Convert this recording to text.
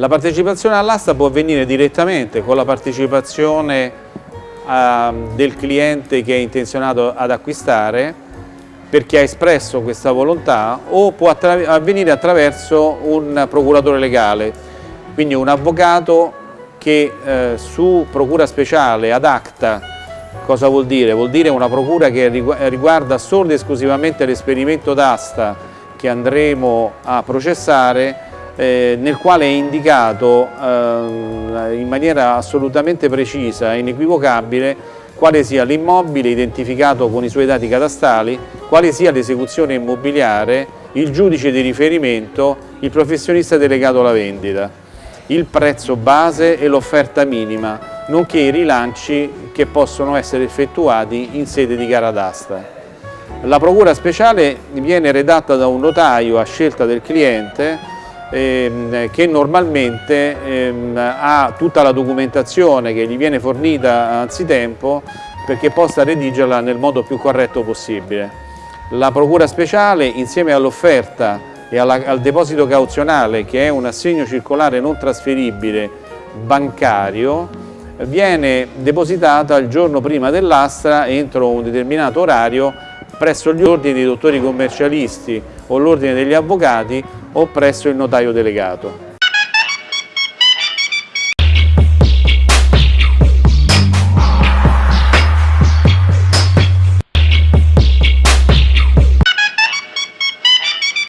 La partecipazione all'asta può avvenire direttamente con la partecipazione uh, del cliente che è intenzionato ad acquistare perché ha espresso questa volontà o può attra avvenire attraverso un procuratore legale, quindi un avvocato che eh, su procura speciale ad acta, cosa vuol dire? Vuol dire una procura che riguarda solo ed esclusivamente l'esperimento d'asta che andremo a processare eh, nel quale è indicato eh, in maniera assolutamente precisa e inequivocabile quale sia l'immobile identificato con i suoi dati catastali, quale sia l'esecuzione immobiliare, il giudice di riferimento, il professionista delegato alla vendita, il prezzo base e l'offerta minima, nonché i rilanci che possono essere effettuati in sede di gara d'asta. La procura speciale viene redatta da un notaio a scelta del cliente ehm, che normalmente ehm, ha tutta la documentazione che gli viene fornita anzitempo perché possa redigerla nel modo più corretto possibile. La Procura Speciale insieme all'offerta e alla, al deposito cauzionale che è un assegno circolare non trasferibile bancario viene depositata il giorno prima dell'astra entro un determinato orario presso gli ordini dei dottori commercialisti o l'ordine degli avvocati o presso il notaio delegato.